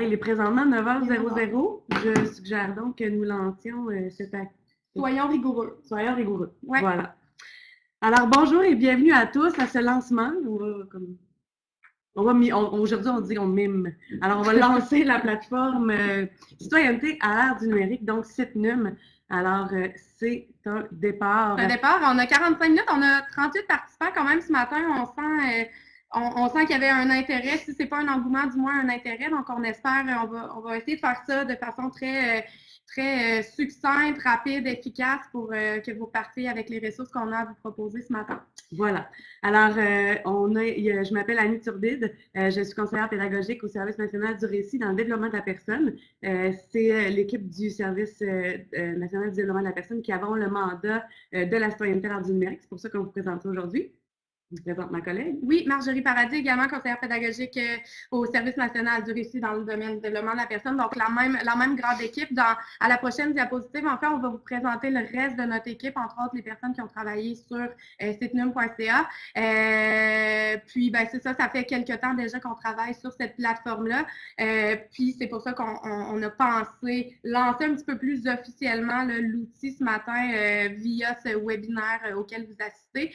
Il est présentement 9h00. Je suggère donc que nous lancions euh, cette acte. Soyons rigoureux. Soyons rigoureux. Ouais. Voilà. Alors, bonjour et bienvenue à tous à ce lancement. On va, comme, on va mi- on- aujourd'hui, on dit on mime. Alors, on va lancer la plateforme euh, Citoyenneté à l'ère du numérique, donc CITNUM. Alors, euh, c'est un départ. Au départ, on a 45 minutes, on a 38 participants quand même ce matin. On sent, on, sent qu'il y avait un intérêt. Si c'est pas un engouement, du moins un intérêt. Donc, on espère, euh, on va, on va essayer de faire ça de façon très, euh, euh, succincte, rapide, efficace pour que vous partiez avec les ressources qu'on a à vous proposer ce matin. Voilà. Alors, je m'appelle Annie Turbide. Je suis conseillère pédagogique au Service national du récit dans le développement de la personne. C'est l'équipe du Service national du développement de la personne qui avons le mandat de la citoyenneté à numérique. C'est pour ça qu'on vous présente aujourd'hui. Je présente ma collègue? Oui, Marjorie Paradis, également conseillère pédagogique euh, au Service national du récit dans le domaine du développement de la personne. Donc, la même, la même grande équipe. À la prochaine diapositive, en fait, on va vous présenter le reste de notre équipe, entre autres les personnes qui ont travaillé sur euh. Euh, puis, ben, c'est ça, ça fait quelques temps déjà qu'on travaille sur cette plateforme-là. Euh, puis, c'est pour ça qu'on on- on a pensé lancer un petit peu plus officiellement l'outil ce matin via ce webinaire auquel vous assistez.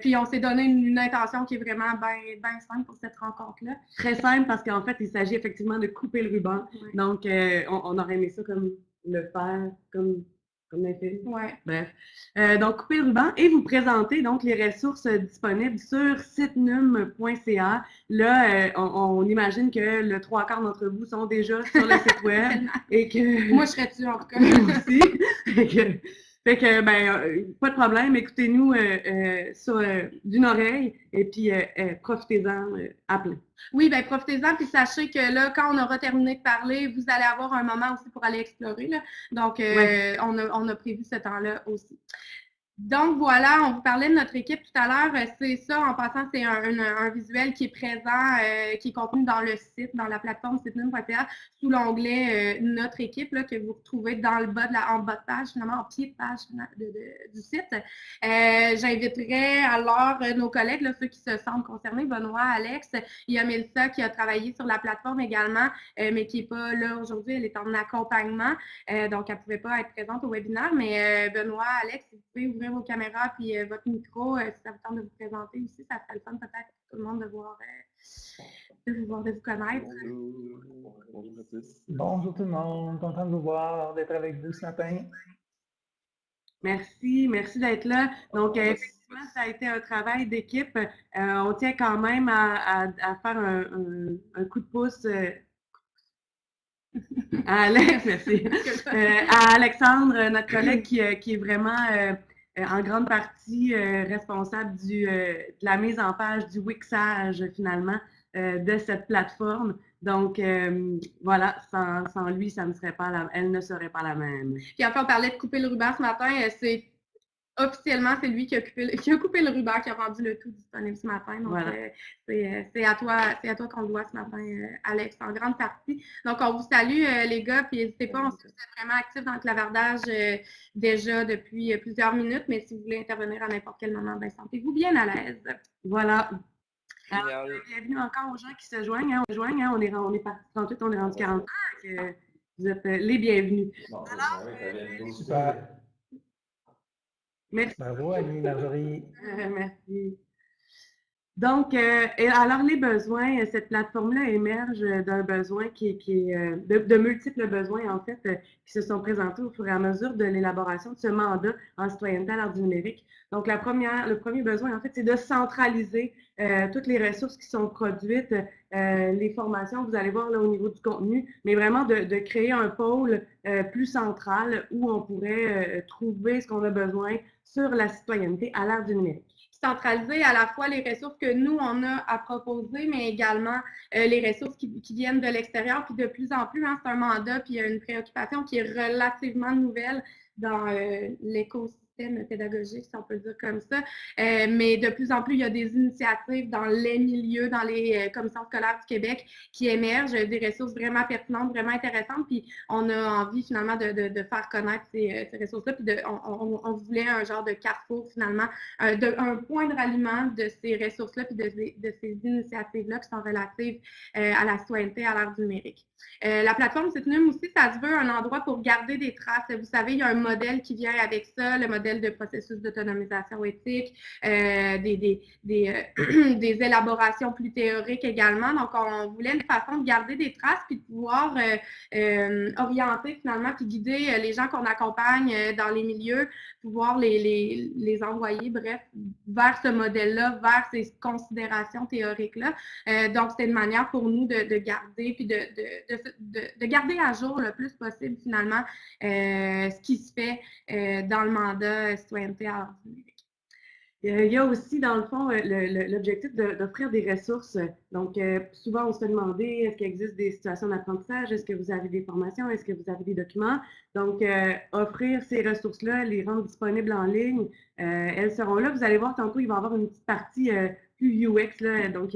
Puis, on s'est donné une, une intention qui est vraiment bien simple pour cette rencontre-là. Très simple parce qu'en fait, il s'agit effectivement de couper le ruban. Donc, euh, on, on aurait aimé ça comme le faire, comme, comme un film. Ouais. Bref. Euh, donc, couper le ruban et vous présenter donc les ressources euh, disponibles sur sitenum.ca. Là, euh, on, on imagine que le trois quarts d'entre vous sont déjà sur le site web et que Moi, je serais dessus, en tout cas. aussi. Fait que, ben, euh, pas de problème, écoutez-nous euh, euh, euh, d'une oreille et puis profitez-en à plein. Oui, ben profitez-en, puis sachez que là, quand on aura terminé de parler, vous allez avoir un moment aussi pour aller explorer. Là. Donc, Ouais. on, a, on a prévu ce temps-là aussi. Donc voilà, on vous parlait de notre équipe tout à l'heure. Euh, C'est ça, en passant, c'est un, visuel qui est présent, euh, qui est contenu dans le site, dans la plateforme sitnum.ca, sous l'onglet euh, Notre équipe, que vous retrouvez bas de la, en bas de page, finalement, en pied de page du site. J'inviterai alors nos collègues, ceux qui se sentent concernés, Benoît, Alex, il y a Mélissa qui a travaillé sur la plateforme également, mais qui n'est pas là aujourd'hui, elle est en accompagnement, donc elle ne pouvait pas être présente au webinaire, mais Benoît, Alex, vous pouvez ouvrir vos caméras puis euh, votre micro, euh, si ça vous tente de vous présenter aussi, ça serait le fun peut-être pour tout le monde de voir, euh, de vous voir, de vous connaître. Bonjour. Bonjour à tous. Bonjour tout le monde, content de vous voir, d'être avec vous ce matin. Merci, merci d'être là. Donc, effectivement, ça a été un travail d'équipe. On tient quand même à, à- à faire un, un- un coup de pouce à Alex, merci. Euh, à Alexandre, notre collègue qui, qui est vraiment euh, en grande partie euh, responsable du, euh, de la mise en page du Wixage finalement euh, de cette plateforme. Donc euh, voilà, sans, sans lui, ça ne serait pas la, elle ne serait pas la même. Puis enfin, on parlait de couper le ruban ce matin. euh, C'est officiellement, c'est lui qui a, coupé, le- qui a coupé le ruban, qui a rendu le tout disponible ce matin. Donc, Voilà. euh, c'est euh, c'est à toi, c'est à toi qu'on le doit ce matin, euh, Alex, en grande partie. Donc, on vous salue, euh, les gars, puis n'hésitez pas, on êtes vraiment actifs dans le clavardage euh, déjà depuis euh, plusieurs minutes, mais si vous voulez intervenir à n'importe quel moment, ben, sentez-vous bien à l'aise. Voilà. Alors, Génial. bienvenue encore aux gens qui se joignent. hein. On, se joigne, hein. on, est, on est parti 38, on est rendu 40. Donc, euh, vous êtes euh, les bienvenus. Bon, Alors, vient de- Super. Merci. Bravo Annie, Marjorie. Euh, merci. Donc, euh, et alors les besoins, euh, cette plateforme-là émerge d'un besoin qui, est- qui de, de multiples besoins, en fait, qui se sont présentés au fur et à mesure de l'élaboration de ce mandat en citoyenneté à l'ère du numérique. Donc, la première, le premier besoin, en fait, c'est de centraliser euh, toutes les ressources qui sont produites, euh, les formations, vous allez voir là au niveau du contenu, mais vraiment de, de créer un pôle euh, plus central où on pourrait trouver ce qu'on a besoin sur la citoyenneté à l'ère du numérique. centraliser à la fois les ressources que nous, on a à proposer, mais également euh, les ressources qui, viennent de l'extérieur. Puis de plus en plus, hein, c'est un mandat, puis il y a une préoccupation qui est relativement nouvelle dans euh, l'écosystème l'écosystème pédagogique, si on peut dire comme ça. Euh, mais de plus en plus, il y a des initiatives dans les milieux, dans les euh, commissions scolaires du Québec qui émergent, des ressources vraiment pertinentes, vraiment intéressantes. Puis on a envie finalement de, faire connaître ces, ressources-là. Puis on, voulait un genre de carrefour finalement, de, un point de ralliement de ces ressources-là, puis de, de ces initiatives-là qui sont relatives à la citoyenneté à l'ère numérique. la plateforme Citnum aussi, ça se veut un endroit pour garder des traces. Vous savez, il y a un modèle qui vient avec ça, le modèle de processus d'autonomisation éthique, euh, des, euh, des, élaborations plus théoriques également. Donc, on voulait une façon de garder des traces puis de pouvoir euh, orienter finalement puis guider les gens qu'on accompagne dans les milieux, pouvoir les, les, envoyer, bref, vers ce modèle-là, vers ces considérations théoriques-là. donc, c'est une manière pour nous de, garder puis de, de, garder à jour le plus possible finalement ce qui se fait dans le mandat citoyenneté à. Il y a aussi, dans le fond, euh, l'objectif d'offrir des ressources. Donc, euh, souvent, on se fait demander, est-ce qu'il existe des situations d'apprentissage? Est-ce que vous avez des formations? Est-ce que vous avez des documents? Donc, offrir ces ressources-là, les rendre disponibles en ligne, elles seront là. Vous allez voir, tantôt, il va y avoir une petite partie UX, là, donc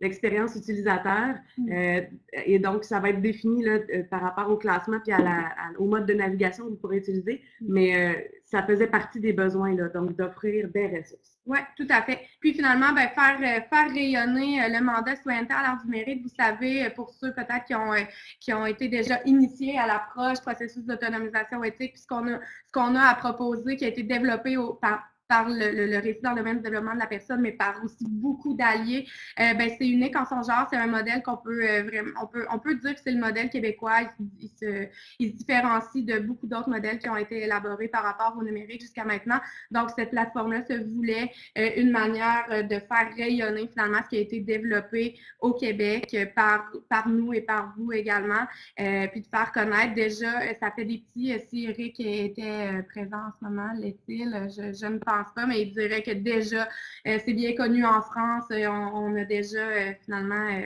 l'expérience utilisateur. Mm. Euh, et donc, ça va être défini là, euh, par rapport au classement puis à la, au mode de navigation que vous pourrez utiliser. Mm. Mais euh, ça faisait partie des besoins, là, donc d'offrir des ressources. Oui, tout à fait. Puis finalement, ben, faire, faire rayonner le mandat citoyenneté à l'art du mérite, vous savez, pour ceux peut-être qui ont, qui ont été déjà initiés à l'approche processus d'autonomisation éthique, puis ce qu'on a, a à proposer, qui a été développé au, par, par le, récit dans le domaine du développement de la personne, mais par aussi beaucoup d'alliés. Euh, ben, c'est unique en son genre. C'est un modèle qu'on peut euh, vraiment, on peut, on peut dire que c'est le modèle québécois. Il, se, il, se, différencie de beaucoup d'autres modèles qui ont été élaborés par rapport au numérique jusqu'à maintenant. Donc, cette plateforme-là se voulait euh, une manière de faire rayonner finalement ce qui a été développé au Québec par, par nous et par vous également, puis de faire connaître. Déjà, ça fait des petits, si Eric était présent en ce moment, l'est-il, je ne pense pas, mais il dirait que déjà, euh, c'est bien connu en France. Euh, on, a déjà euh, finalement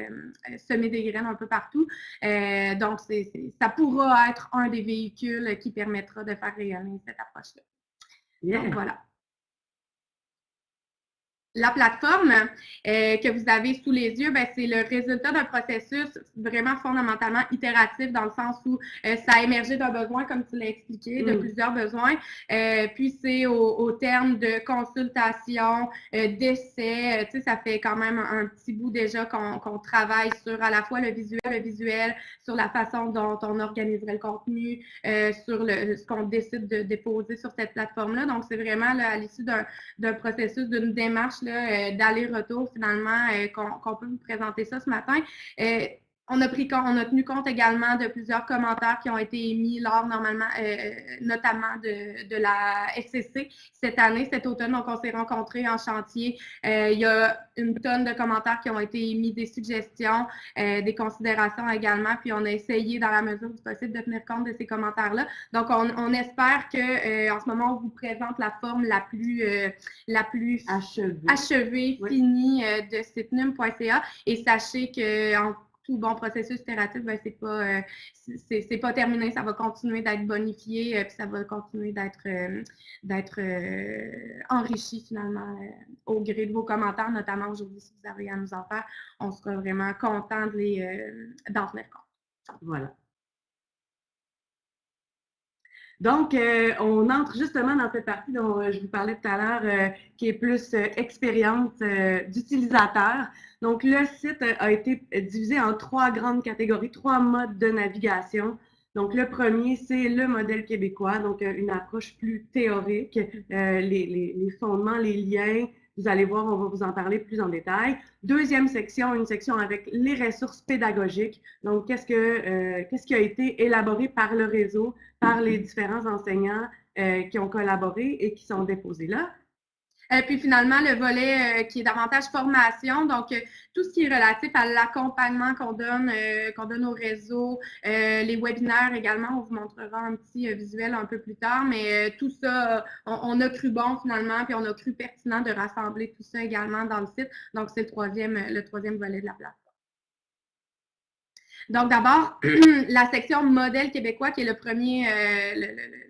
semé des graines un peu partout. donc, ça pourra être un des véhicules qui permettra de faire rayonner cette approche-là. Donc, voilà. La plateforme euh, que vous avez sous les yeux, ben, c'est le résultat d'un processus vraiment fondamentalement itératif dans le sens où euh, ça a émergé d'un besoin, comme tu l'as expliqué, de mm. plusieurs besoins. Euh, puis c'est au, terme de consultation, d'essais, tu sais, ça fait quand même un, petit bout déjà qu'on travaille sur à la fois le visuel, le visuel, sur la façon dont on organiserait le contenu, sur le, ce qu'on décide de déposer sur cette plateforme-là. Donc, c'est vraiment à l'issue d'un processus, d'une démarche euh, d'aller-retour finalement euh, qu'on peut vous présenter ça ce matin. On a, pris, on a tenu compte également de plusieurs commentaires qui ont été émis lors, normalement, euh, notamment de, de, la SCC cette année, cet automne. Donc, on s'est rencontrés en chantier. Euh, il y a une tonne de commentaires qui ont été émis, des suggestions, euh, des considérations également. Puis, on a essayé, dans la mesure du possible, de tenir compte de ces commentaires-là. Donc, on, on espère que en ce moment, on vous présente la forme la plus, la plus achevée, finie de sitnum.ca. Et sachez qu'en bon processus itératif, ben, c'est pas, euh, c'est pas terminé. Ça va continuer d'être bonifié, euh, puis ça va continuer d'être euh, d'être enrichi finalement au gré de vos commentaires, notamment aujourd'hui, si vous avez à nous en faire. On sera vraiment content d'en tenir compte. Voilà. Donc, on entre justement dans cette partie dont je vous parlais tout à l'heure, qui est plus expérience d'utilisateur. Donc, le site a été divisé en trois grandes catégories, trois modes de navigation. Donc, le premier, c'est le modèle québécois, donc euh, une approche plus théorique, euh, les, fondements, les liens. Vous allez voir, on va vous en parler plus en détail. Deuxième section, une section avec les ressources pédagogiques. Donc, qu'est-ce que euh, qu'est-ce qui a été élaboré par le réseau, par les différents enseignants qui ont collaboré et qui sont déposés là? Euh, puis finalement, le volet euh, qui est davantage formation, donc euh, tout ce qui est relatif à l'accompagnement qu'on donne, qu'on donne au réseau, les webinaires également, on vous montrera un petit visuel un peu plus tard, mais tout ça, on, a cru bon finalement, puis on a cru pertinent de rassembler tout ça également dans le site. Donc, c'est le troisième, le troisième volet de la plateforme. Donc, d'abord, la section modèle québécois, qui est le premier, le,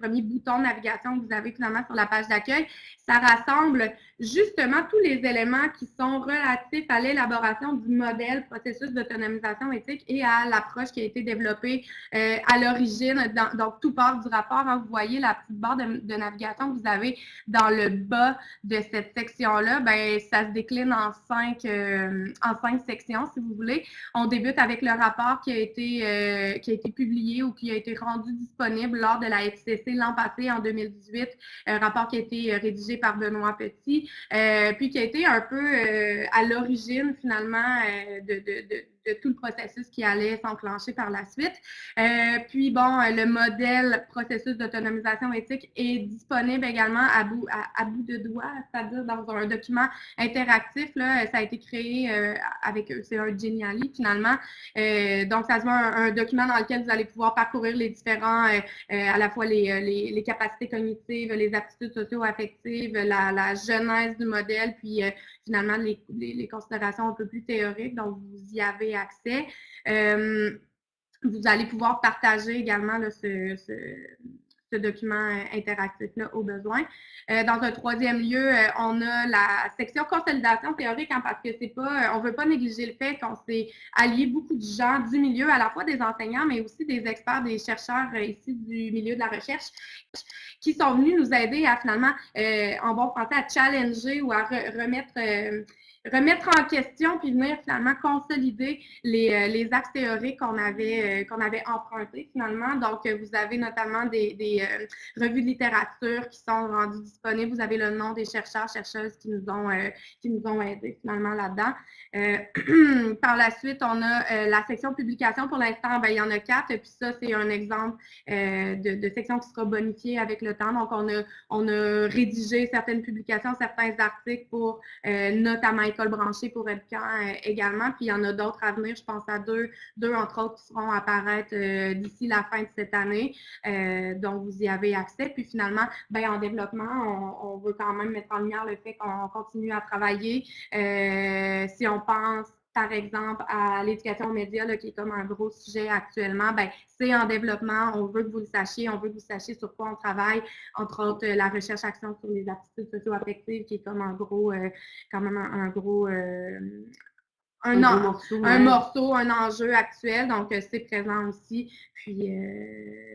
premier bouton de navigation que vous avez finalement sur la page d'accueil, ça rassemble justement tous les éléments qui sont relatifs à l'élaboration du modèle processus d'autonomisation éthique et à l'approche qui a été développée euh, à l'origine. Donc, tout part du rapport. Hein. vous voyez la petite barre de, navigation que vous avez dans le bas de cette section-là. Ben, ça se décline en cinq, euh, en cinq sections, si vous voulez. On débute avec le rapport qui a été, euh, qui a été publié ou qui a été rendu disponible lors de la L'an passé, en 2018. Un rapport qui a été rédigé par Benoît Petit, euh, puis qui a été un peu euh, à l'origine finalement euh, de tout le processus qui allait s'enclencher par la suite. Euh, puis bon, le modèle processus d'autonomisation éthique est disponible également à bout, à, bout de doigt, c'est-à-dire dans un document interactif. Là, ça a été créé euh, avec, c'est un Geniali finalement. Euh, donc, ça se voit un, document dans lequel vous allez pouvoir parcourir les différents, à la fois les, les, capacités cognitives, les aptitudes socio-affectives, la, la, genèse du modèle, puis finalement les, les, considérations un peu plus théoriques. Donc, vous y avez accès. Euh, vous allez pouvoir partager également ce, document interactif-là au besoin. Euh, dans un troisième lieu, euh, on a la section consolidation théorique, hein, parce que c'est pas, on ne veut pas négliger le fait qu'on s'est allié beaucoup de gens du milieu, à la fois des enseignants, mais aussi des experts, des chercheurs ici du milieu de la recherche, qui sont venus nous aider à finalement, en bon français, à challenger ou à remettre remettre en question puis venir finalement consolider les, euh, les axes théoriques qu'on avait, euh, qu'on avait empruntés finalement. Donc, euh, vous avez notamment des, des revues de littérature qui sont rendues disponibles. Vous avez le nom des chercheurs, chercheuses qui nous ont, qui nous ont aidés finalement là-dedans. par la suite, on a la section publication. Pour l'instant, ben, il y en a quatre. Puis ça, c'est un exemple de, de, section qui sera bonifiée avec le temps. Donc, on a, on a rédigé certaines publications, certains articles pour notamment école branchée pour EBCAN euh, également. Puis il y en a d'autres à venir. Je pense à deux, deux entre autres qui seront apparaître euh, d'ici la fin de cette année. Euh, donc, vous y avez accès. Puis finalement, ben, en développement, on, veut quand même mettre en lumière le fait qu'on continue à travailler. si on pense par exemple, à l'éducation aux médias, qui est comme un gros sujet actuellement, ben, c'est en développement. On veut que vous le sachiez. On veut que vous sachiez sur quoi on travaille. Entre autres, la recherche-action sur les aptitudes socio-affectives, qui est comme un gros, euh, quand même un, gros, euh, un, morceau, un morceau, un enjeu actuel. Donc, euh, c'est présent aussi. Puis,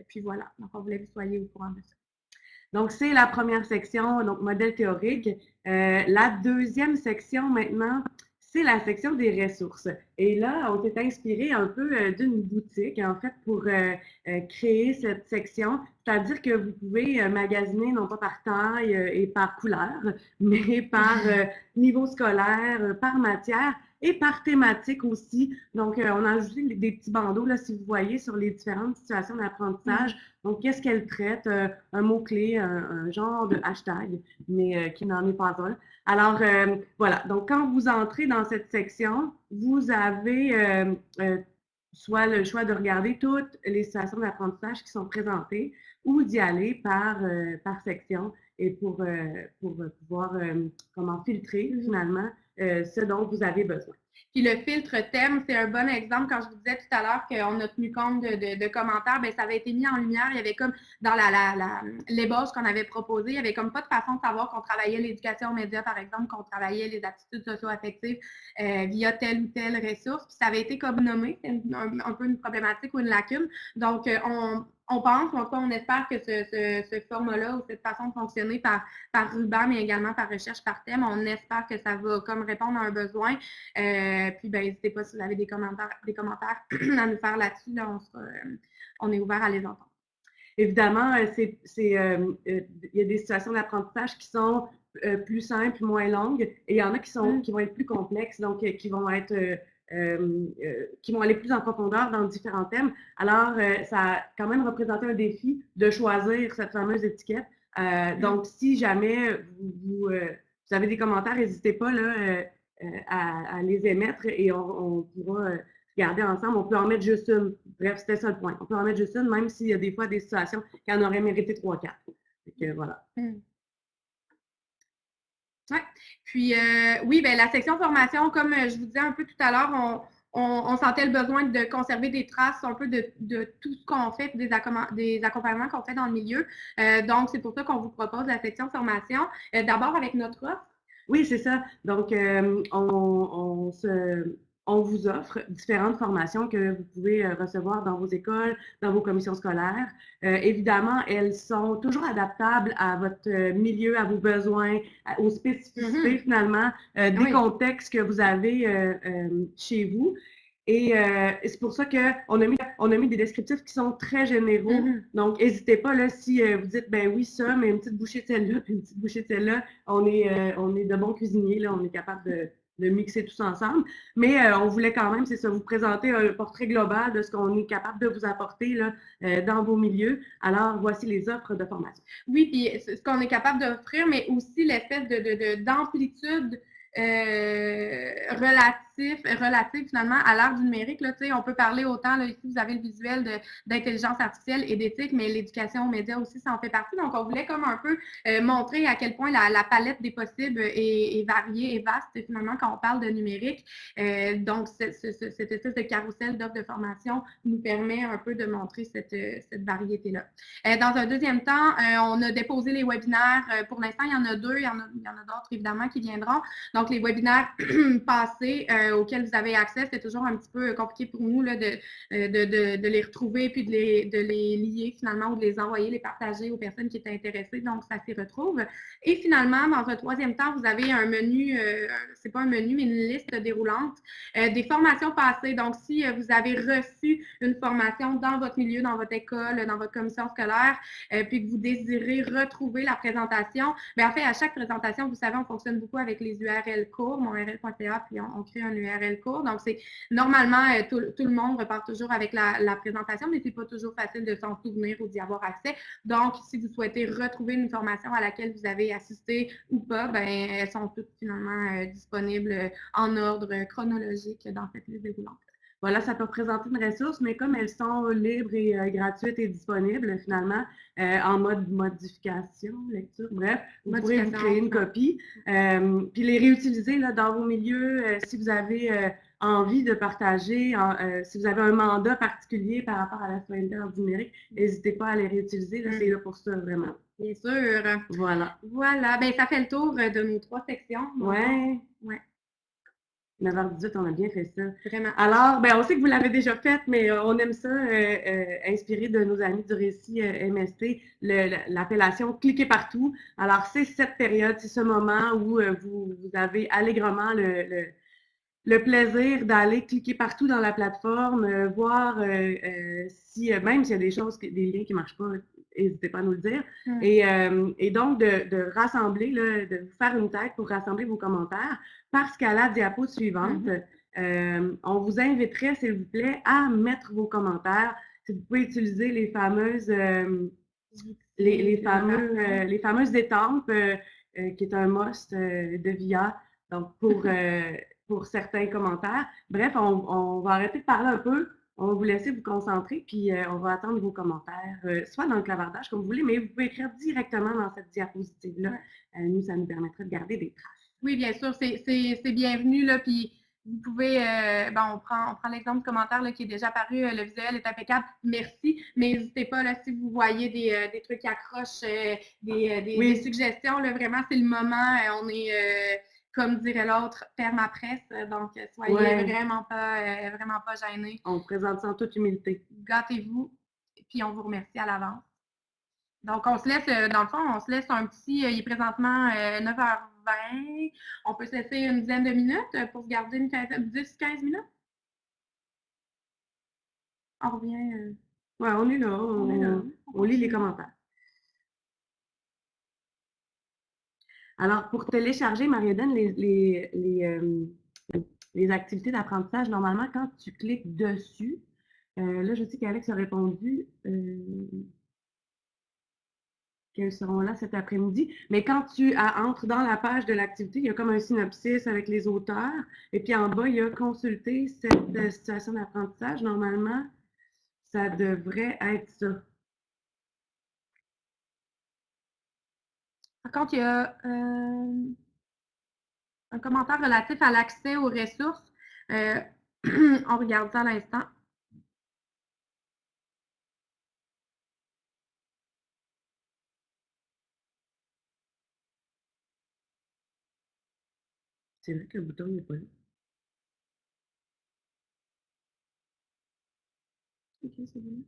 puis voilà. Donc, on voulait que vous soyez au courant de ça. Donc, c'est la première section, donc modèle théorique. la deuxième section maintenant, c'est la section des ressources. Et là, on s'est inspiré un peu euh, d'une boutique, en fait, pour euh, euh, créer cette section. C'est-à-dire que vous pouvez magasiner non pas par taille et par couleur, mais par niveau scolaire, par matière et par thématique aussi. Donc, on a ajouté des petits bandeaux, là, si vous voyez, sur les différentes situations d'apprentissage. Donc, qu'est-ce qu'elle traite? un mot-clé, un, genre de hashtag, mais qui n'en est pas un. Alors, euh, voilà. Donc, quand vous entrez dans cette section, vous avez euh, euh, soit le choix de regarder toutes les situations d'apprentissage qui sont présentées ou d'y aller par, par section et pour, pour pouvoir comment filtrer finalement ce dont vous avez besoin. Puis le filtre thème, c'est un bon exemple. Quand je vous disais tout à l'heure qu'on a tenu compte de, commentaires, bien, ça avait été mis en lumière. Il y avait comme dans la, la, l'ébauche qu'on avait proposée, il n'y avait comme pas de façon de savoir qu'on travaillait l'éducation aux médias, par exemple, qu'on travaillait les aptitudes socio-affectives euh, via telle ou telle ressource. Puis ça avait été comme nommé, c'est un, peu une problématique ou une lacune. Donc, euh, on on pense, en on espère que ce, format-là ou cette façon de fonctionner par, par ruban, mais également par recherche par thème, on espère que ça va comme répondre à un besoin. Euh, puis, ben, n'hésitez pas si vous avez des commentaires, des commentaires à nous faire là-dessus. Euh, on, est ouvert à les entendre. Évidemment, euh, il y a des situations d'apprentissage qui sont plus simples, moins longues, et il y en a qui, sont, mm. qui vont être plus complexes, donc qui vont être qui vont aller plus en profondeur dans différents thèmes. Alors, euh, ça a quand même représenté un défi de choisir cette fameuse étiquette. Donc, si jamais vous, avez des commentaires, n'hésitez pas là, à, les émettre et on, pourra regarder ensemble. On peut en mettre juste une. Bref, c'était ça le point. On peut en mettre juste une, même s'il y a des fois des situations qui en auraient mérité trois, quatre. voilà. Mm. Puis, euh, oui, ben, la section formation, comme euh, je vous disais un peu tout à l'heure, on, on, sentait le besoin de conserver des traces un peu de, de tout ce qu'on fait, des, des accompagnements qu'on fait dans le milieu. Euh, donc, c'est pour ça qu'on vous propose la section formation. D'abord avec notre offre. Oui, c'est ça. Donc, on, on, se, on, vous offre différentes formations que vous pouvez euh, recevoir dans vos écoles, dans vos commissions scolaires. Euh, évidemment, elles sont toujours adaptables à votre milieu, à vos besoins, aux spécificités mm -hmm. finalement des oui. contextes que vous avez chez vous. Et euh, c'est pour ça qu'on a, mis, on a mis des descriptifs qui sont très généraux. Mm -hmm. Donc, n'hésitez pas, là, si euh, vous dites, ben oui, ça, mais une petite bouchée de celle-là, une petite bouchée de celle-là, on, est, euh, on est de bons cuisiniers, là, on est capable de, de mixer tous ensemble. Mais on voulait quand même, c'est ça, vous présenter un portrait global de ce qu'on est capable de vous apporter là, dans vos milieux. Alors, voici les offres de formation. Oui, puis ce qu'on est capable d'offrir, mais aussi l'espèce d'amplitude de, de, euh, relatif, finalement à l'ère du numérique. Là, on peut parler autant, là, ici vous avez le visuel d'intelligence artificielle et d'éthique, mais l'éducation aux médias aussi, ça en fait partie. Donc, on voulait comme un peu euh, montrer à quel point la, palette des possibles est, variée et vaste finalement quand on parle de numérique. Euh, donc, ce, ce, cette espèce de carrousel d'offres de formation nous permet un peu de montrer cette, cette variété-là. Euh, dans un deuxième temps, on a déposé les webinaires. pour l'instant, il y en a deux, il y en a, d'autres évidemment qui viendront. Donc, les webinaires passés euh, auxquels vous avez accès, c'était toujours un petit peu compliqué pour nous là, de, de, de, les retrouver puis de les, de les lier finalement ou de les envoyer, les partager aux personnes qui étaient intéressées. Donc, ça s'y retrouve. Et finalement, dans un troisième temps, vous avez un menu, euh, c'est pas un menu, mais une liste déroulante euh, des formations passées. Donc, si euh, vous avez reçu une formation dans votre milieu, dans votre école, dans votre commission scolaire, euh, puis que vous désirez retrouver la présentation, bien, en fait, à chaque présentation, vous savez, on fonctionne beaucoup avec les URL cours, mon URL.ca, puis on, on, crée un URL cours. Donc, c'est normalement, euh, tout, tout, le monde repart toujours avec la, présentation, mais c'est pas toujours facile de s'en souvenir ou d'y avoir accès. Donc, si vous souhaitez retrouver une formation à laquelle vous avez assisté ou pas, ben, elles sont toutes finalement euh, disponibles en ordre chronologique dans cette liste déroulante. Voilà, ça peut représenter une ressource, mais comme elles sont libres et euh, gratuites et disponibles, finalement, euh, en mode modification, lecture, bref, vous pourrez vous créer une copie, euh, puis les réutiliser là, dans vos milieux si vous avez envie de partager, si vous avez un mandat particulier par rapport à la citoyenneté numérique, n'hésitez pas à les réutiliser, c'est là pour ça, vraiment. Bien sûr. Voilà. Voilà, ben ça fait le tour de nos trois sections. Ouais. Ouais. 9h18, on a bien fait ça. Vraiment. Alors, ben, on sait que vous l'avez déjà fait, mais euh, on aime ça, euh, euh, inspiré de nos amis du récit MST, l'appellation cliquer partout. Alors, c'est cette période, c'est ce moment où vous, vous, avez allègrement le, le, le plaisir d'aller cliquer partout dans la plateforme, voir si, même s'il y a des choses, des liens qui ne marchent pas, n'hésitez pas à nous le dire. Mm. Et, et, donc, de, de rassembler, là, de vous faire une tête pour rassembler vos commentaires parce qu'à la diapo suivante, mm -hmm. euh, on vous inviterait, s'il vous plaît, à mettre vos commentaires. Si vous pouvez utiliser les fameuses, euh, les, les, fameux, euh, les fameuses étampes, euh, euh, qui est un must de VIA, donc pour, pour certains commentaires. Bref, on, on, va arrêter de parler un peu. On va vous laisser vous concentrer, puis on va attendre vos commentaires, soit dans le clavardage, comme vous voulez, mais vous pouvez écrire directement dans cette diapositive-là. nous, ça nous permettrait de garder des traces. Oui, bien sûr, c'est bienvenu. Là, puis vous pouvez, euh, bon, on prend, on prend l'exemple du commentaire là, qui est déjà euh, le visuel est impeccable, merci, mais n'hésitez pas, là, si vous voyez des, euh, des trucs qui accrochent, euh, des, des, oui. des, suggestions, là, vraiment, c'est le moment, on est, comme dirait l'autre, perma-presse, donc soyez ouais. vraiment, pas, vraiment pas gênés. On présente ça en toute humilité. Gâtez-vous, puis on vous remercie à l'avance. Donc, on se laisse, dans le fond, on se laisse un petit, il est présentement 9h20, on peut se laisser une dizaine de minutes pour se garder une 10-15 minutes. On revient. Euh... Ouais, on est là. On, on est là. On lit les commentaires. Alors, pour télécharger, Marianne, les, les, euh, les activités d'apprentissage, normalement, quand tu cliques dessus, euh, là, je sais qu'Alex a répondu. Euh, qu'elles seront là cet après-midi. Mais quand tu entres dans la page de l'activité, il y a comme un synopsis avec les auteurs. Et puis en bas, il y a consulter cette situation d'apprentissage. Normalement, ça devrait être ça. Par contre, il y a euh, un commentaire relatif à l'accès aux ressources. Euh, On regarde ça à l'instant. C'est vrai que le bouton n'est pas là. Ok, c'est bon.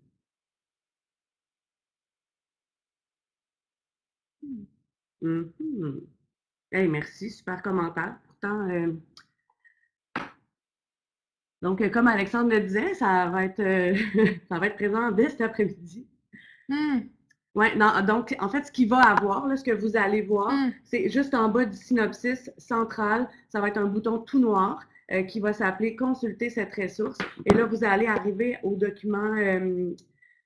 Mhm. Hey, merci, super commentaire. Pourtant, euh, donc, comme Alexandre le disait, ça va être, euh, ça va être présent dès cet après-midi. Ouais, non, donc, en fait, ce qu'il va avoir, là, ce que vous allez voir, Hmm. c'est juste en bas du synopsis central, ça va être un bouton tout noir euh, qui va s'appeler Consulter cette ressource. Et là, vous allez arriver au document,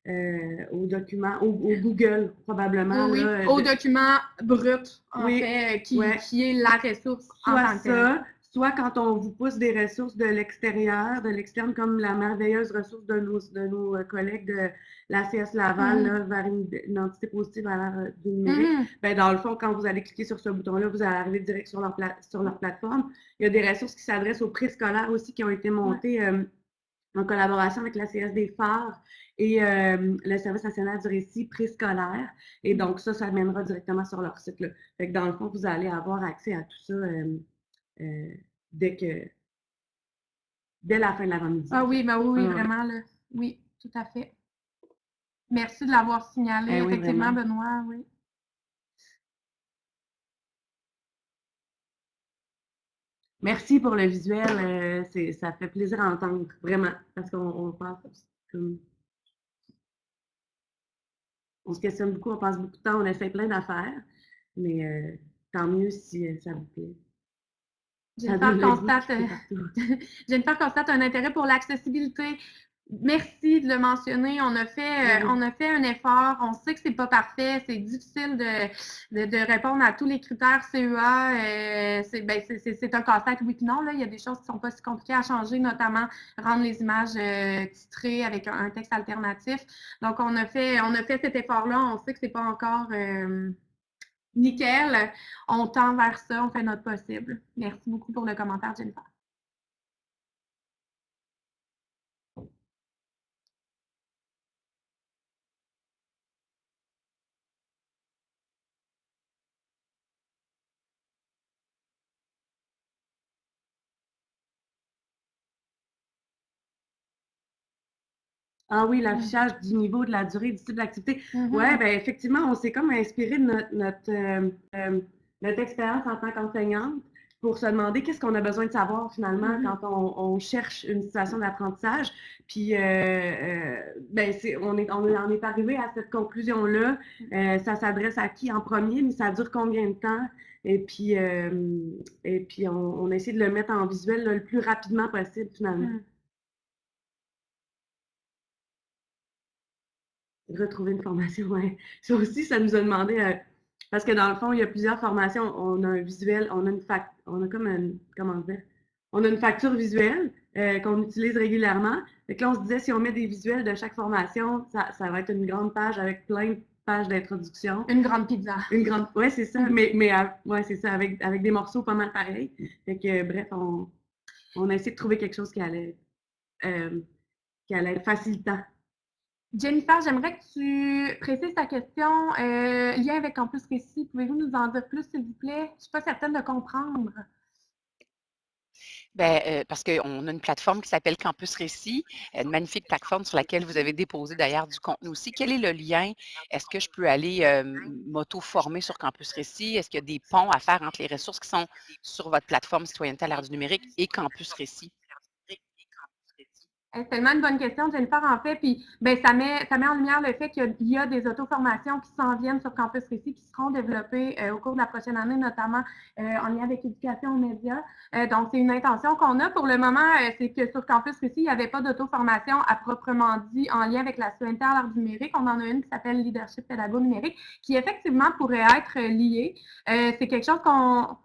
euh, au document, au, au Google, probablement. Oui, là, au de- document brut, en Oui, fait, euh, qui, ouais. qui est la ressource en soit tant que telle. ça, soit quand on vous pousse des ressources de l'extérieur, de l'externe, comme la merveilleuse ressource de nos, de nos euh, collègues de la CS Laval Mhm. là, vers une, une entité positive à l'ère du numérique. Ben, dans le fond, quand vous allez cliquer sur ce bouton-là, vous allez arriver direct sur leur, pla- sur leur plateforme. Il y a des ressources qui s'adressent aux préscolaires aussi qui ont été montées euh, en collaboration avec la CS des phares et euh, le Service national du récit préscolaire. Et donc, ça, ça mènera directement sur leur site. Là. Fait que dans le fond, vous allez avoir accès à tout ça euh, euh, dès que dès la fin de l'avant-midi. Ah oui, ben oui, vraiment, là. Oui, tout à fait. Merci de l'avoir signalé, Eh oui, effectivement, vraiment. Benoît, oui. Merci pour le visuel. euh, ça fait plaisir à entendre, vraiment, parce qu'on on passe comme. On se questionne beaucoup, on passe beaucoup de temps, on essaie plein d'affaires, mais euh, tant mieux si euh, ça vous plaît. Jennifer constate. Jennifer constate un intérêt pour l'accessibilité. Merci de le mentionner. On a fait, euh, Oui. on a fait un effort. On sait que c'est pas parfait. C'est difficile de, de, de répondre à tous les critères CEA. Euh, c'est ben, c'est- c'est- c'est un casse-tête, oui non. Là. Il y a des choses qui sont pas si compliquées à changer, notamment rendre les images euh, titrées avec un, un texte alternatif. Donc, on a fait, on a fait cet effort-là. On sait que c'est pas encore euh, nickel. On tend vers ça. On fait notre possible. Merci beaucoup pour le commentaire, Jennifer. Ah oui, l'affichage du niveau, de la durée, du type d'activité. Mhm. Oui, ben effectivement, on s'est comme inspiré de notre, notre, euh, euh, notre expérience en tant qu'enseignante pour se demander qu'est-ce qu'on a besoin de savoir finalement Mhm. quand on, on cherche une situation d'apprentissage. Puis, euh, ben on, est, on en est arrivé à cette conclusion-là. Euh, ça s'adresse à qui en premier, mais ça dure combien de temps? Et puis, et puis on, essayé de le mettre en visuel là, le plus rapidement possible finalement. Retrouver une formation, ouais. Ça aussi, ça nous a demandé, euh, parce que dans le fond, il y a plusieurs formations. On a un visuel, on a une fac, on a comme une, comment dire, on a une facture visuelle euh, qu'on utilise régulièrement. Que là, on se disait, si on met des visuels de chaque formation, ça, ça va être une grande page avec plein de pages d'introduction. Une grande pizza. Une grande, ouais, c'est ça, Mhm. mais, mais euh, ouais, c'est ça, avec, avec des morceaux pas mal pareils. Fait que, bref, on, on a essayé de trouver quelque chose qui allait, qui allait être facilitant. Jennifer, j'aimerais que tu précises ta question. Euh, lien avec Campus Récit, pouvez-vous nous en dire plus, s'il vous plaît? Je ne suis pas certaine de comprendre. Ben, euh, parce qu'on a une plateforme qui s'appelle Campus Récit, une magnifique plateforme sur laquelle vous avez déposé d'ailleurs du contenu aussi. Quel est le lien? Est-ce que je peux aller euh, m'auto-former sur Campus Récit? Est-ce qu'il y a des ponts à faire entre les ressources qui sont sur votre plateforme Citoyenneté à l'ère du numérique et Campus Récit? C'est tellement une bonne question, Jennifer, en fait. Puis, ben, ça met, ça met en lumière le fait qu'il y a- des auto-formations qui s'en viennent sur Campus Récit, qui seront développées euh, au cours de la prochaine année, notamment euh, en lien avec éducation aux médias. Euh, donc, c'est une intention qu'on a pour le moment, c'est que sur Campus Récit, il n'y avait pas d'auto-formation à proprement dit en lien avec la citoyenneté à l'art numérique. On en a une qui s'appelle Leadership pédago numérique, qui effectivement pourrait être liée. C'est quelque chose qu'on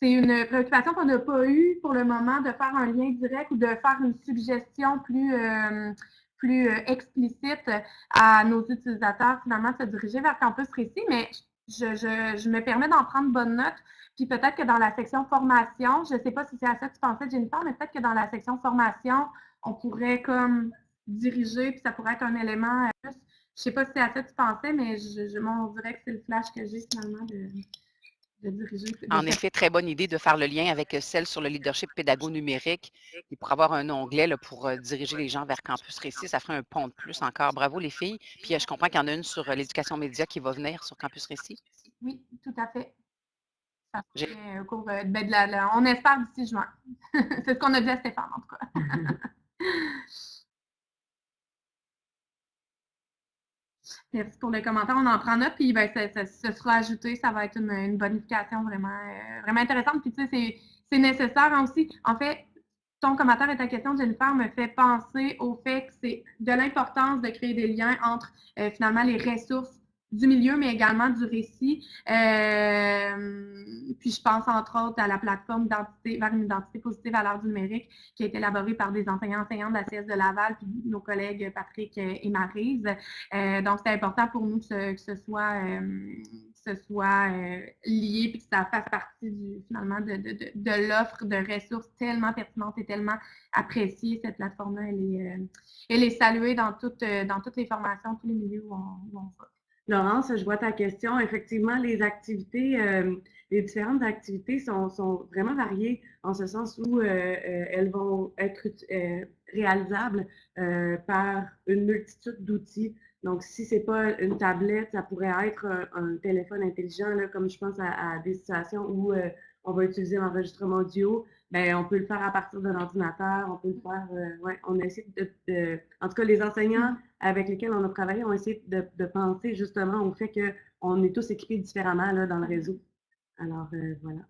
c'est une préoccupation qu'on n'a pas eue pour le moment de faire un lien direct ou de faire une suggestion plus, euh, plus euh, explicite à nos utilisateurs, finalement, de se diriger vers Campus Récit. Mais je, je, je me permets d'en prendre bonne note. Puis peut-être que dans la section formation, je ne sais pas si c'est à ça que tu pensais, Jennifer, mais peut-être que dans la section formation, on pourrait comme diriger, puis ça pourrait être un élément euh. Je ne sais pas si c'est à ça que tu pensais, mais je, je, on dirait que c'est le flash que j'ai finalement de En effet, très bonne idée de faire le lien avec euh, celle sur le leadership pédago numérique et pour avoir un onglet là, pour euh, diriger les gens vers Campus Récit, ça ferait un pont de plus encore. Bravo les filles. Puis euh, je comprends qu'il y en a une sur l'éducation média qui va venir sur Campus Récit. Oui, tout à fait. Ça J'ai- serait au cours ben, de la, la- on espère d'ici juin. c'est ce qu'on a dit à Stéphane, en tout cas. Merci pour le commentaire. On en prend note, puis ben, ça, ça- sera ajouté. Ça va être une, une bonification vraiment, euh, vraiment intéressante. Puis tu sais, c'est- nécessaire aussi. En fait, ton commentaire et ta question, Jennifer, me fait penser au fait que c'est de l'importance de créer des liens entre euh, finalement les ressources du milieu, mais également du récit. Euh, puis je pense entre autres à la plateforme vers une identité positive à l'heure du numérique qui a été élaborée par des enseignants enseignants de la CS de Laval, puis nos collègues Patrick et Maryse. Euh, donc, c'est important pour nous que ce, que ce soit, euh, que ce soit euh, lié, puis que ça fasse partie du, finalement de, de, de, de l'offre de ressources tellement pertinentes et tellement appréciée. Cette plateforme-là, elle est, euh, elle est saluée dans, toutes euh, dans toutes les formations, tous les milieux où on, où on va. Laurence, je vois ta question. Effectivement, les activités, euh, les différentes activités sont, sont, vraiment variées en ce sens où euh, euh, elles vont être réalisables par une multitude d'outils. Donc, si ce n'est pas une tablette, ça pourrait être un, téléphone intelligent, comme je pense à, à des situations où on va utiliser l'enregistrement audio. Ben, on peut le faire à partir d'un ordinateur, on peut le faire, euh, ouais, on essaie de, de, en tout cas, les enseignants avec lesquels on a travaillé ont essayé de, de penser justement au fait qu'on est tous équipés différemment là, dans le réseau. Alors, euh, voilà.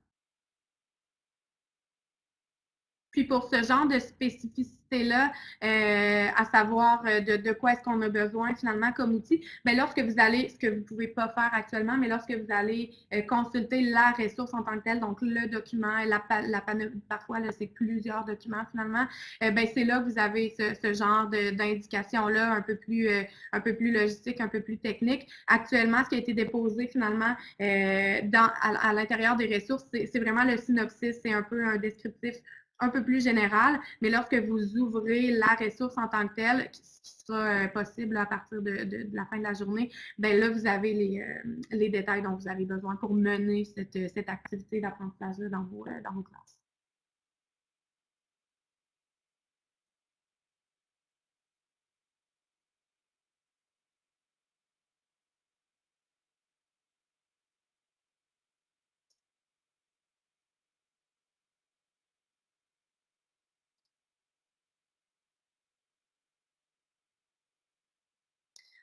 Puis pour ce genre de spécificité-là, euh, à savoir euh, de, de quoi est-ce qu'on a besoin finalement comme outil, bien, lorsque vous allez, ce que vous ne pouvez pas faire actuellement, mais lorsque vous allez euh, consulter la ressource en tant que telle, donc le document, la, la parfois c'est plusieurs documents finalement, euh, ben, c'est là que vous avez ce, ce genre d'indication-là un peu plus euh, un peu plus logistique, un peu plus technique. Actuellement, ce qui a été déposé finalement euh, dans, à, à l'intérieur des ressources, c'est vraiment le synopsis, c'est un peu un descriptif un peu plus général, mais lorsque vous ouvrez la ressource en tant que telle, ce qui sera euh, possible à partir de, la fin de la journée, ben là, vous avez les, euh, les détails dont vous avez besoin pour mener cette, cette activité d'apprentissage dans vos, euh, dans vos classes.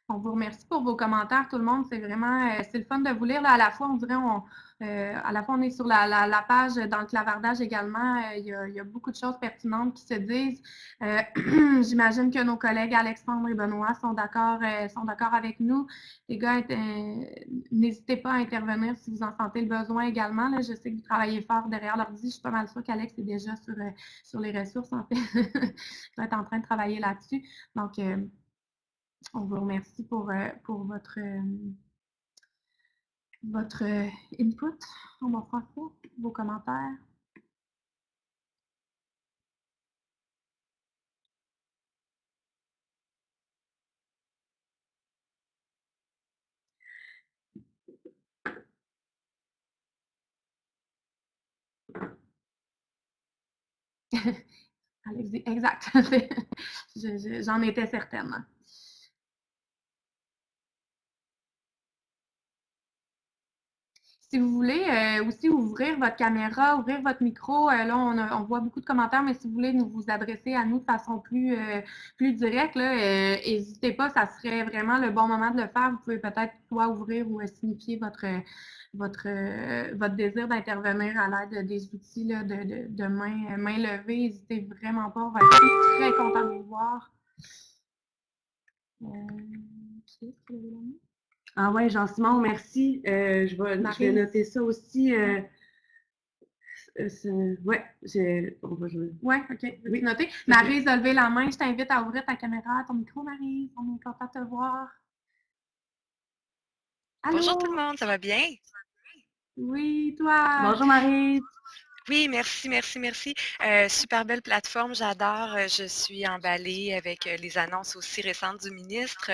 On vous remercie pour vos commentaires, tout le monde. C'est vraiment, euh, c'est le fun de vous lire. Là, à la fois, on dirait, on, euh, à la fois, on est sur la, page dans le clavardage également. Euh, il, y a, beaucoup de choses pertinentes qui se disent. Euh, J'imagine que nos collègues Alexandre et Benoît sont d'accord avec nous. Les gars, n'hésitez pas à intervenir si vous en sentez le besoin également. Là, je sais que vous travaillez fort derrière l'ordi. Je suis pas mal sûre qu'Alex est déjà sur, sur les ressources, en fait. je dois être en train de travailler là-dessus. Donc, on vous remercie pour, euh, pour votre, euh, votre euh, input en bon français, vos commentaires? Allez-y, exact. J'en étais certaine. Si vous voulez euh, aussi ouvrir votre caméra, ouvrir votre micro, euh, là, on, voit beaucoup de commentaires, mais si vous voulez nous vous adresser à nous de façon plus, euh, plus directe, n'hésitez pas, ça serait vraiment le bon moment de le faire. Vous pouvez peut-être soit ouvrir ou signifier votre, votre, votre désir d'intervenir à l'aide des outils là, de, de, main, main levée. N'hésitez vraiment pas, on va être très content de vous voir. qui est-ce ah ouais, Jean-Simon, merci. Euh, je, vais, je, vais, noter ça aussi. Euh, ouais, on va jouer. Ouais, ok. Oui. Noter. Marie, a levé la main. Je t'invite à ouvrir ta caméra, ton micro, Marie. On est content de te voir. Bonjour tout le monde, ça va bien? Oui, toi? Bonjour Marie. Oui, merci, merci, merci. Euh, super belle plateforme, j'adore. Euh, Je suis emballée avec euh, les annonces aussi récentes du ministre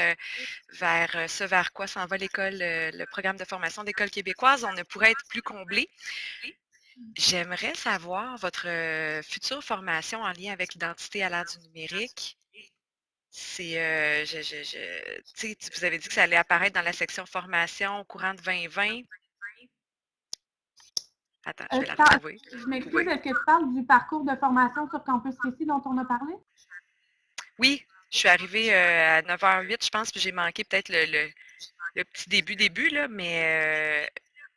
vers ce vers quoi s'en va l'école, le programme de formation d'école québécoise. On ne pourrait être plus comblé. J'aimerais savoir votre future formation en lien avec l'identité à l'ère du numérique. C'est, je, vous avez dit que ça allait apparaître dans la section formation au courant de 2020. Attends, je Euh, vais la retrouver. je m'excuse, Oui. est-ce que tu parles du parcours de formation sur Campus Récit dont on a parlé? Oui, je suis arrivée euh, à 9h08, je pense, puis j'ai manqué peut-être le, le- le petit début, début, là, mais euh,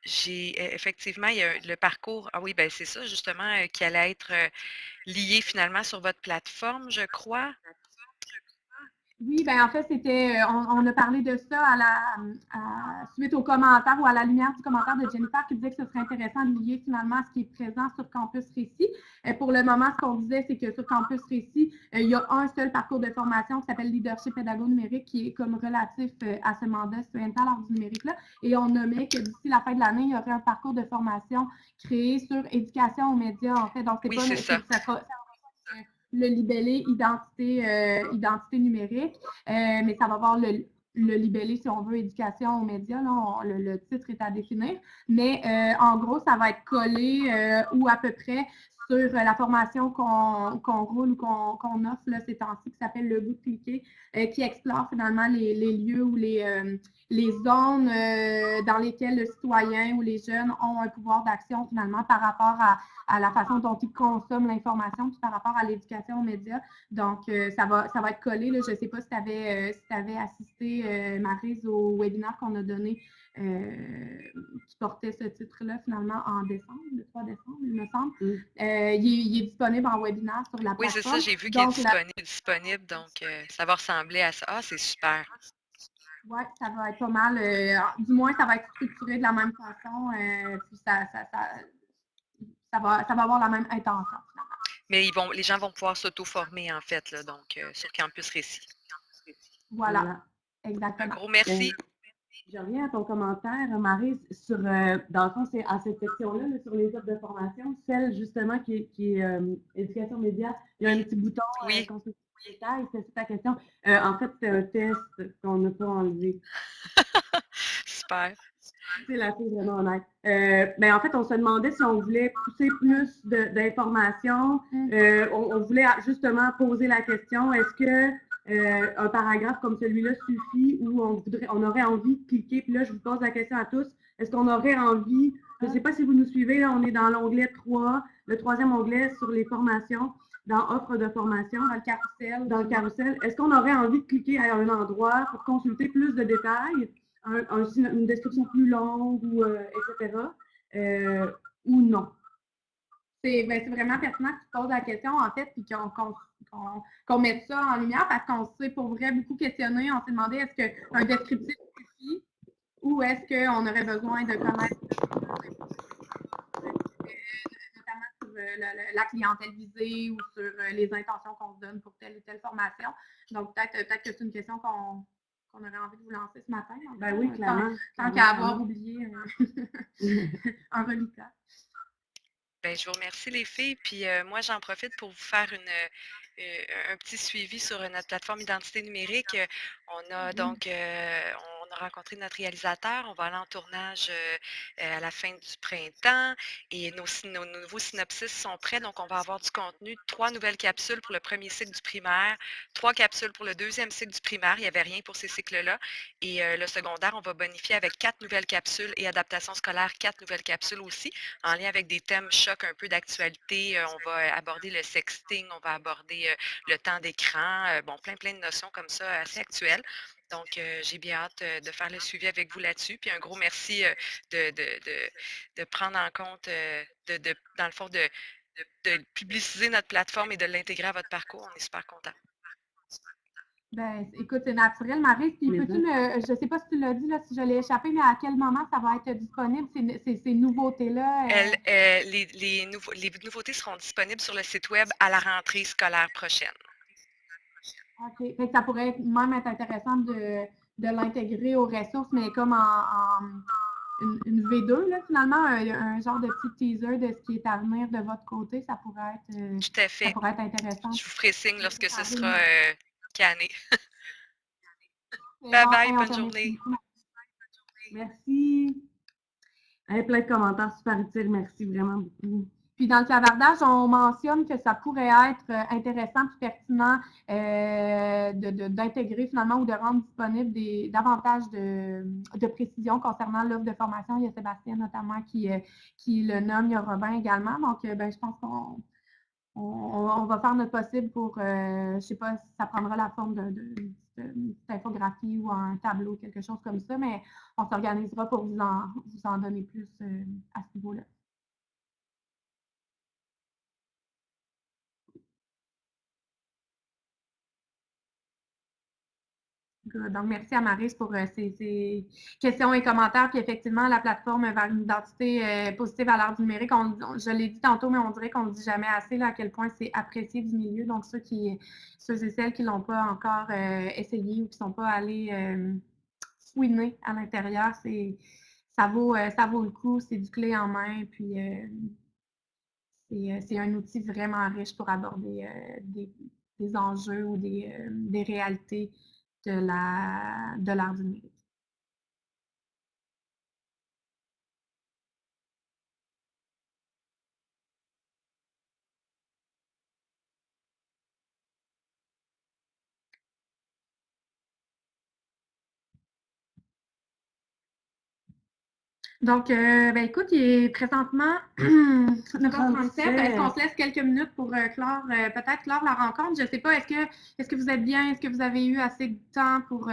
j'ai euh, effectivement, il y a le parcours, ah oui, ben c'est ça, justement, euh, qui allait être lié finalement sur votre plateforme, je crois. Oui, ben en fait, c'était, euh, on, on a parlé de ça à la, à- suite au commentaire ou à la lumière du commentaire de Jennifer qui disait que ce serait intéressant de lier finalement ce qui est présent sur Campus Récit. Euh, pour le moment, ce qu'on disait, c'est que sur Campus Récit, euh, il y a un seul parcours de formation qui s'appelle Leadership Pédago Numérique qui est comme relatif à ce mandat à l'art du numérique-là. Et on nommait que d'ici la fin de l'année, il y aurait un parcours de formation créé sur éducation aux médias, en fait. Donc, c'est Oui, pas ça. Le libellé identité, euh, numérique, euh, mais ça va avoir le, libellé, si on veut, éducation aux médias. Le, titre est à définir. Mais euh, en gros, ça va être collé ou à peu près sur euh, la formation qu'on roule ou qu'on offre là, ces temps-ci, qui s'appelle Le goût de cliquer, euh, qui explore finalement les, les lieux ou les, euh, les zones euh, dans lesquelles le citoyen ou les jeunes ont un pouvoir d'action finalement par rapport à, à la façon dont ils consomment l'information, puis par rapport à l'éducation aux médias. Donc, ça, va, ça va être collé. Là. Je ne sais pas si tu avais, assisté, euh, Marise, au webinaire qu'on a donné qui portait ce titre-là finalement en décembre, le 3 décembre, il me semble. Mm. Euh, il, est, il est disponible en webinaire sur la Oui, c'est plateforme. ça, j'ai vu qu'il est la- disponible, donc euh, ça va ressembler à ça. Ah, c'est super. Oui, ça va être pas mal. euh, du moins, ça va être structuré de la même façon. euh, puis ça, ça, ça, ça va, ça va avoir la même intention. finalement. Mais ils vont, les gens vont pouvoir s'auto-former, en fait, là, donc euh, sur Campus Récit. Voilà, Voilà. Un exactement. gros merci. Je reviens à ton commentaire, Marie, sur, euh, dans le fond, c'est à cette section-là, là, sur les offres de formation, celle justement qui est, qui est, euh, éducation média, il y a un petit bouton euh, Oui. consulter les détails, c'est ça ta question. Euh, en fait, c'est un test qu'on n'a pas enlevé. Super. C'est la fille vraiment honnête. Euh, ben, en fait, on se demandait si on voulait pousser plus d'informations. Mm. Euh, on, on voulait justement poser la question, est-ce que euh, un paragraphe comme celui-là suffit ou on, voudrait, on aurait envie de cliquer? Puis là, je vous pose la question à tous. Est-ce qu'on aurait envie, je ne sais pas si vous nous suivez, là, on est dans l'onglet 3, le troisième onglet sur les formations, dans offre de formation. Dans le carrousel. Dans le carrousel, est-ce qu'on aurait envie de cliquer à un endroit pour consulter plus de détails, un- un syno- une description plus longue, ou, euh, etc., euh, ou non? C'est ben, c'est vraiment pertinent que tu poses la question, en fait, puis qu'on mette ça en lumière parce qu'on s'est pour vrai beaucoup questionné. On s'est demandé est-ce qu'un descriptif suffit ou est-ce qu'on aurait besoin de connaître euh, notamment sur euh, la clientèle visée ou sur euh, les intentions qu'on se donne pour telle ou telle formation. Donc, peut-être peut que c'est une question qu'on aurait envie de vous lancer ce matin. en Ben oui, tant- clairement. Tant qu'à avoir oublié euh, un reliquat. Ben, je vous remercie les filles. Puis euh, moi, j'en profite pour vous faire une, euh, un petit suivi sur euh, notre plateforme identité numérique. On a Mhm. donc euh, on a rencontré notre réalisateur. On va aller en tournage euh, euh, à la fin du printemps et nos, nouveaux synopsis sont prêts. Donc, on va avoir du contenu. Trois nouvelles capsules pour le premier cycle du primaire, trois capsules pour le deuxième cycle du primaire. Il n'y avait rien pour ces cycles-là. Et euh, le secondaire, on va bonifier avec quatre nouvelles capsules et adaptation scolaire, quatre nouvelles capsules aussi en lien avec des thèmes chocs un peu d'actualité. On va aborder le sexting, on va aborder le temps d'écran, bon, plein, plein de notions comme ça assez actuelles. Donc, euh, j'ai bien hâte euh, de faire le suivi avec vous là-dessus. Puis un gros merci euh, de, de, de, de prendre en compte, euh, de, de, dans le fond, de, de, de publiciser notre plateforme et de l'intégrer à votre parcours. On est super contents. Ben, écoute, c'est naturel, Marie. Puis peux-tu je ne sais pas si tu l'as dit, là, si je l'ai échappé, mais à quel moment ça va être disponible, ces, ces- ces nouveautés-là? euh? Elle, euh, les, les, nouveaux- les nouveautés seront disponibles sur le site Web à la rentrée scolaire prochaine. OK. Fait que ça pourrait être- même être intéressant de, de l'intégrer aux ressources, mais comme en, une, V2, là, finalement, un, genre de petit teaser de ce qui est à venir de votre côté, ça pourrait être, euh, Tout à fait. Ça pourrait être intéressant. Je vous ferai signe lorsque ce sera euh, canné. bye bye, bonne journée. Merci. plein de commentaires super utiles. Merci vraiment beaucoup. Puis dans le clavardage, on mentionne que ça pourrait être euh, intéressant et pertinent euh, d'intégrer finalement ou de rendre disponible des, davantage de, de précision concernant l'offre de formation. Il y a Sébastien notamment qui, euh, qui le nomme, il y a Robin également. Donc, ben, je pense qu'on on, va faire notre possible pour, je ne sais pas si ça prendra la forme d'une infographie ou un tableau, quelque chose comme ça, mais on s'organisera pour vous en, vous en donner plus à ce niveau-là. Donc, merci à Maris pour euh, ces, questions et commentaires. Puis effectivement, la plateforme vers une identité euh, positive à l'art numérique, je l'ai dit tantôt, mais on dirait qu'on ne dit jamais assez à quel point c'est apprécié du milieu. Donc, ceux, qui, ceux et celles qui ne l'ont pas encore euh, essayé ou qui ne sont pas allés fouiner à l'intérieur, ça vaut, ça vaut le coup. C'est du clé en main. Puis c'est un outil vraiment riche pour aborder des, enjeux ou des, des réalités de la de. Donc, euh, ben, écoute, il est présentement 9h37. Est-ce qu'on se laisse quelques minutes pour euh, clore, euh, peut-être clore la rencontre? Je ne sais pas, est-ce que, est que vous êtes bien? Est-ce que vous avez eu assez de temps pour,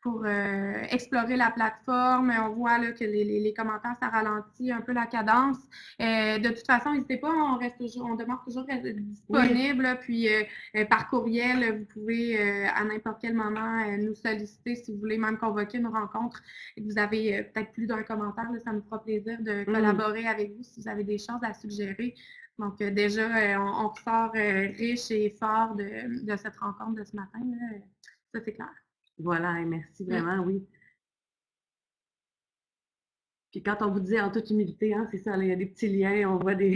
pour explorer la plateforme? On voit là, que les, commentaires, ça ralentit un peu la cadence. de toute façon, n'hésitez pas, on reste toujours, on demeure toujours disponible. Puis par courriel, vous pouvez à n'importe quel moment nous solliciter si vous voulez même convoquer une rencontre et que vous avez peut-être plus d'un commentaire ça me fera plaisir de mmh. collaborer avec vous si vous avez des choses à suggérer. Donc, euh, déjà, euh, on, ressort euh, riche et fort de, cette rencontre de ce matin. Ça, c'est clair. Voilà, merci mmh. vraiment, oui. Puis quand on vous dit en toute humilité, hein, c'est ça, il y a des petits liens, on voit des,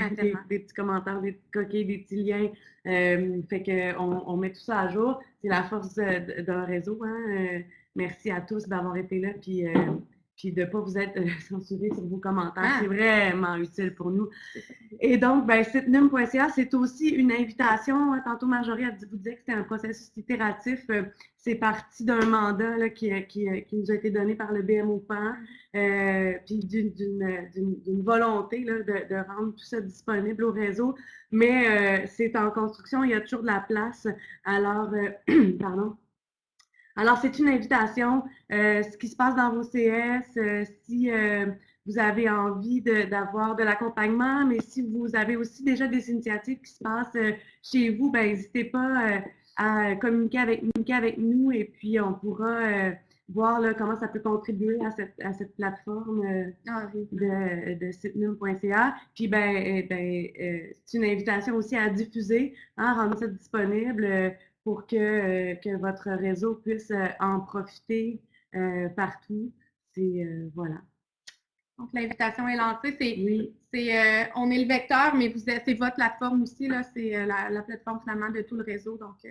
petits commentaires, des petits coquilles, des petits liens. fait qu'on on met tout ça à jour. C'est la force d'un réseau. Hein, merci à tous d'avoir été là. Puis puis de ne pas vous être euh, censuré sur vos commentaires. Ah! C'est vraiment utile pour nous. Et donc, ben, sitenum.ca, c'est aussi une invitation. Tantôt, Marjorie a dit, vous dire que c'était un processus itératif. Euh, c'est parti d'un mandat qui, qui, nous a été donné par le BMO PAN, euh, puis d'une volonté là, de, de, rendre tout ça disponible au réseau. Mais c'est en construction, il y a toujours de la place. Alors, pardon. Alors, c'est une invitation. Euh, ce qui se passe dans vos CS, euh, si euh, vous avez envie d'avoir de, l'accompagnement, mais si vous avez aussi déjà des initiatives qui se passent chez vous, ben, n'hésitez pas à communiquer avec, avec nous et puis on pourra voir là, comment ça peut contribuer à cette, à cette plateforme ah de, de sitenum.ca. Puis, ben, ben c'est une invitation aussi à diffuser, hein, rendre ça disponible pour que, euh, que votre réseau puisse euh, en profiter euh, partout. C'est voilà. Donc, l'invitation est lancée. C'est, oui. c'est, on est le vecteur, mais vous c'est votre plateforme aussi. Là, c'est la, la, plateforme finalement de tout le réseau. Donc,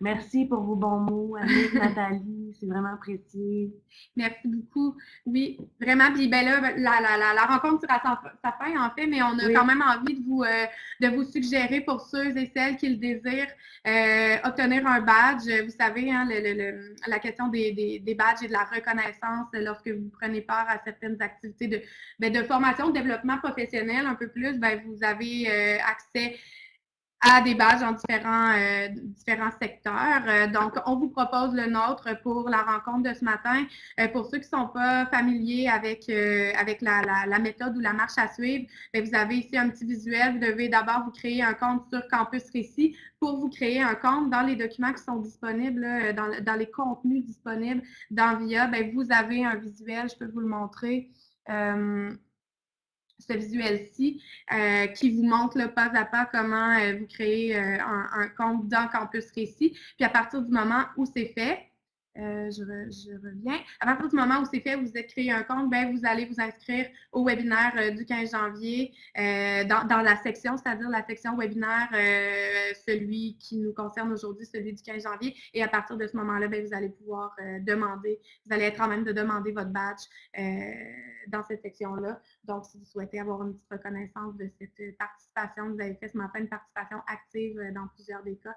Merci pour vos bons mots, Annick, Nathalie, c'est vraiment apprécié. Merci beaucoup. Oui, vraiment. Puis ben là, la, la, la, rencontre sera sa, sa, fin, en fait, mais on a quand même envie de vous, euh, de vous suggérer pour ceux et celles qui le désirent euh, obtenir un badge. Vous savez, hein, le, la question des, des, des, badges et de la reconnaissance lorsque vous prenez part à certaines activités de, ben, de formation, de développement professionnel un peu plus, ben, vous avez euh, accès à des badges dans différents, euh, différents secteurs. Euh, donc, on vous propose le nôtre pour la rencontre de ce matin. Euh, pour ceux qui ne sont pas familiers avec, avec la, la, méthode ou la marche à suivre, ben, vous avez ici un petit visuel. Vous devez d'abord vous créer un compte sur Campus Récit. Pour vous créer un compte, dans les documents qui sont disponibles, dans, dans, les contenus disponibles dans VIA, ben, vous avez un visuel, je peux vous le montrer ce visuel-ci euh, qui vous montre le pas à pas comment euh, vous créez euh, un, compte dans Campus Récit. Puis à partir du moment où c'est fait, Euh, je, re- je reviens. À partir du moment où c'est fait, vous êtes créé un compte, ben, vous allez vous inscrire au webinaire euh, du 15 janvier euh, dans, la section, c'est-à-dire la section webinaire, celui qui nous concerne aujourd'hui, celui du 15 janvier. Et à partir de ce moment-là, ben, vous allez pouvoir demander, vous allez être en même de demander votre badge dans cette section-là. Donc, si vous souhaitez avoir une petite reconnaissance de cette participation, vous avez fait ce matin une participation active dans plusieurs des cas,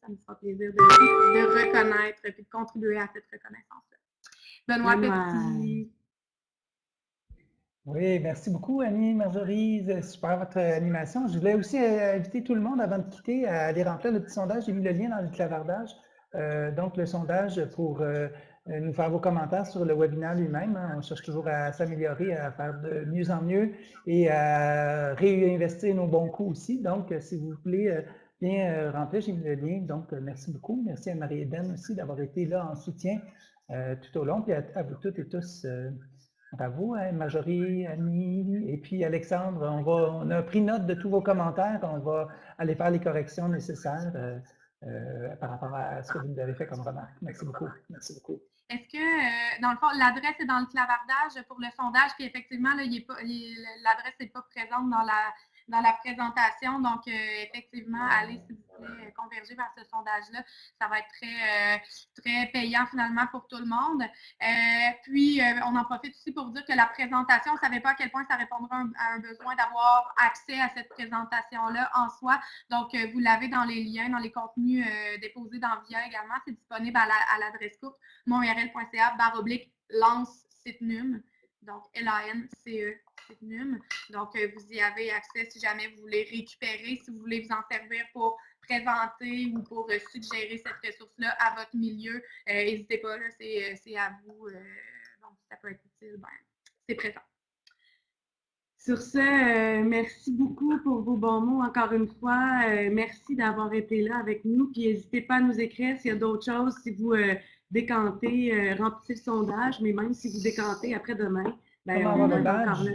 ça me fera plaisir de, de reconnaître et de contribuer à cette reconnaissance-là. Benoît Benoît. Petit. Oui, merci beaucoup, Annie, Marjorie. C'est super votre animation. Je voulais aussi euh, inviter tout le monde, avant de quitter, à aller remplir le petit sondage. J'ai mis le lien dans le clavardage. Euh, donc, le sondage pour euh, euh, nous faire vos commentaires sur le webinaire lui-même. hein. On cherche toujours à s'améliorer, à faire de mieux en mieux et à réinvestir nos bons coups aussi. Donc, euh, si vous voulez euh, bien euh, remplir, j'ai mis le lien. Donc, euh, merci beaucoup. Merci à Marie-Hélène aussi d'avoir été là en soutien euh, tout au long. Puis à, vous toutes et tous. euh, Bravo, hein, Marjorie, Annie, et puis Alexandre, on, va, on a pris note de tous vos commentaires, on va aller faire les corrections nécessaires par rapport à ce que vous avez fait comme remarque. Merci beaucoup. Merci beaucoup. Est-ce que, dans le fond, l'adresse est dans le clavardage pour le sondage, puis effectivement, pas- l'adresse n'est pas présente dans la, dans la présentation. Donc, euh, effectivement, allez, s'il vous euh, converger vers ce sondage-là. Ça va être très, euh, très payant finalement pour tout le monde. Puis, on en profite aussi pour dire que la présentation, on ne savait pas à quel point ça répondra à un besoin d'avoir accès à cette présentation-là en soi. Donc, vous l'avez dans les liens, dans les contenus déposés dans VIA également. C'est disponible à la- à l'adresse courte monurl.ca barre lance site num. Donc, L-A-N-C-E Donc, euh, vous y avez accès si jamais vous voulez récupérer, si vous voulez vous en servir pour présenter ou pour euh, suggérer cette ressource-là à votre milieu. Euh, N'hésitez pas, là, c'est euh, c'est à vous. euh, donc, si ça peut être utile, ben, c'est présent. Sur ce, euh, merci beaucoup pour vos bons mots encore une fois. Euh, merci d'avoir été là avec nous. Puis n'hésitez pas à nous écrire s'il y a d'autres choses, si vous euh, décantez, euh, remplissez le sondage, mais même si vous décantez après demain, ben, on avoir le est encore badge? là.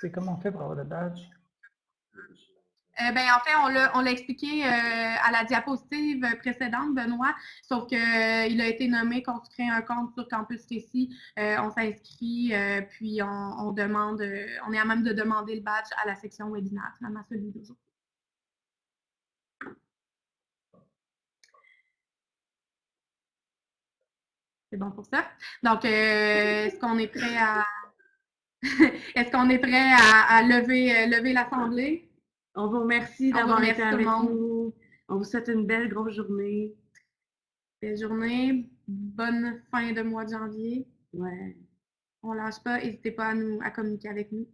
C'est comment on fait pour avoir le badge? Euh, ben, en fait, on l'a, expliqué euh, à la diapositive précédente, Benoît, sauf qu'il a été nommé qu'on se crée un compte sur Campus Récit. Euh, on s'inscrit, euh, puis on, demande, euh, on est à même de demander le badge à la section webinaire, finalement, celui d'aujourd'hui. C'est bon pour ça? Donc, euh, est-ce qu'on est prêt à. est-ce qu'on est prêt à, à lever, euh, lever l'Assemblée? On vous remercie d'avoir été tout le avec monde. nous. On vous souhaite une belle grosse journée. Belle journée, bonne fin de mois de janvier. Ouais. On lâche pas, n'hésitez pas à nous à communiquer avec nous.